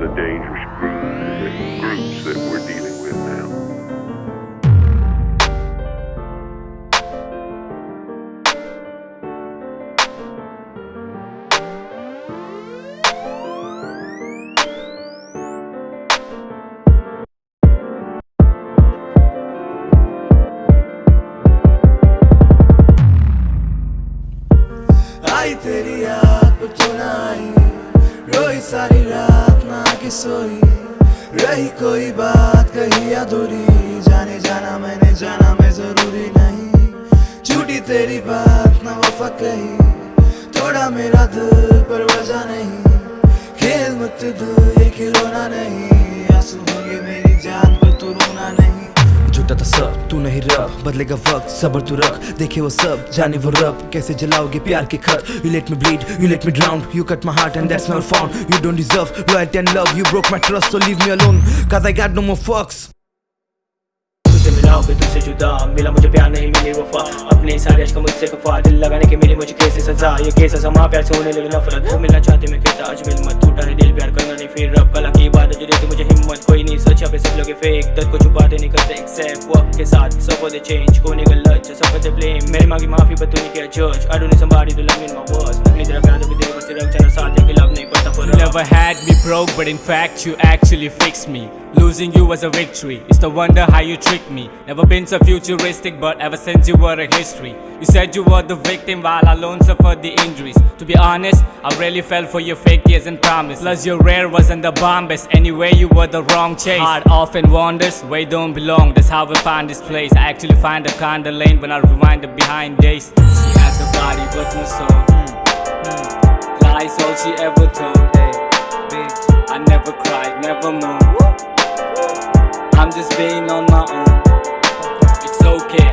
the dangerous group, के सोई। रही कोई बात, कही अधूरी। जाने जाना मैंने, जाना मैं ज़रूरी नहीं। छूटी तेरी बात, ना वफा कही। थोड़ा मेरा दिल पर वजह नहीं। खेल मत दिल ये खिलौना नहीं। आँसू होंगे मेरी जान पर तू रोना नहीं। झूठा था सब। तू नहीं रब, बदलेगा वक्त, सबर तू रख। देखे वो सब, जाने वो रब। कैसे जलाओगे प्यार के खत? You let me bleed you let me drown you cut my heart and that's not found you don't deserve loyalty and love you broke my trust so leave me alone cuz i got no more fucks. तुझसे मिला तुझसे जुदा। मिला मुझे प्यार नहीं, मिली वफा। अपने सारे अश्क मुझसे खफा दिल लगाने के मिली मुझे कैसे सजा? ये कैसा समा? प्यार से होने लगी नफरत। मिलना चाहते मैं कहता, आज मिल मत। टूटा है दिल, प्यार करना नहीं फिर। रब, कला की इबादत जो देती मुझे हिम्मत। कोई नहीं सच पे सब लोग फेक दर्द को छुपाते नहीं करते एक्सेप्ट वक्त के साथ सब होते चेंज कोने गलत सब होते ब्लेम मेरी मांगी माफी पर तू नहीं किया जज I don't somebody to love me in my words नकली तेरा प्यार तो भी दिल को सिर्फ चला साथ के लव नहीं पता पर You never had me broke, but in fact you actually fixed me. Losing you was a victory. It's the wonder how you tricked me. Never been so futuristic, but ever since you were a history. You said you were the victim while I alone suffered the injuries. To be honest, I really fell for your fake years and promise. Plus your rare wasn't the bombest. Anyway, you were the wrong chase. Heart often wanders where you don't belong. That's how I find this place. I actually find a kinda lane when I rewind the behind days. She had the body but no soul. Hmm, hmm. Lies all she ever told. Hey,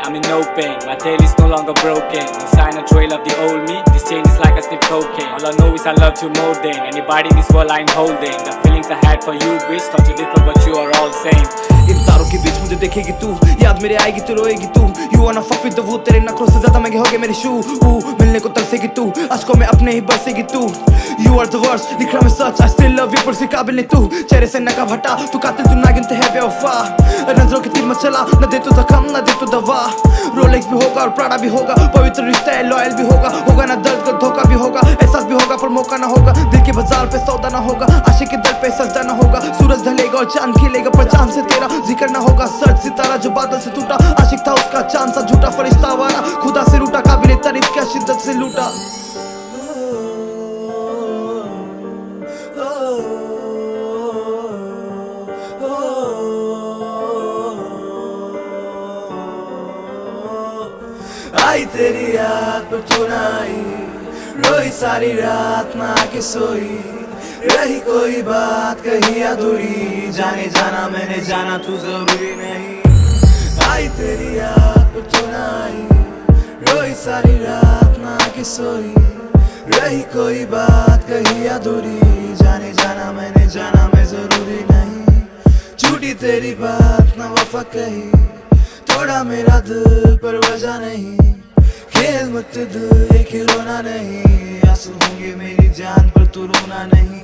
I'm in no pain. My tail is no longer broken. Sign or trail of the old me. This chain is like a stiff cocaine. All I know is I love you more than anybody in this world I'm holding. The feelings I had for you, bitch, thought you different, but you are all the same. इन तारों के बीच मुझे देखेगी तू। याद मेरे आएगी तो रोएगी तू। यू वाना फक विद वो तेरे नखरों से ज़्यादा महँगे होगे मेरे शू मिलने को तरसेगी तू। अश्कों में अपने ही बरसेगी तू। यू आर द वर्स्ट लिख रहा मैं सच। आई स्टिल लव यू पर से काबिल नहीं तू। चेहरे से नकाब हटा तू कातिल, तू नागिन, ते है बेवफा। नज़रों के तीर मत चला, न दे तू जख्म न दे तू दवा। रोलेक्स भी होगा और प्राड़ा भी होगा, पवित्र रिश्ता है लॉयल भी होगा। होगा ना दर्द का धोखा भी होगा, एहसास भी होगा, पर मौका ना होगा। दिल के बाज़ार पे सौदा ना होगा, आशिक के दर पे सजदा ना होगा। सूरज ढलेगा और चाँद खिलेगा से तेरा ज़िक्र ना होगा। सर्द सितारा जो बादल से टूटा, आशिक था उसका चाँद सा झूठा फरिश्ता वारा खुदा से रूठा काबिल तारीफ़ क्या शिद्दत से लूटा। आई तेरी याद पर ना आई रोई सारी रात ना के सोई। रही कोई बात, कही अधूरी। जाने जाना, मैंने जाना तू ज़रूरी नहीं। आई तेरी याद तू ना आई रोई सारी रात ना के सोई। रही कोई बात, कही अधूरी। जाने जाना, मैंने जाना, मैं ज़रूरी नहीं। झूठी तेरी बात ना वफा कही। थोड़ा मेरा दिल पर वजह नहीं। खेल मत दिल ये खिलौना नहीं। आँसू होंगे मेरी जान पर तू रोना नहीं।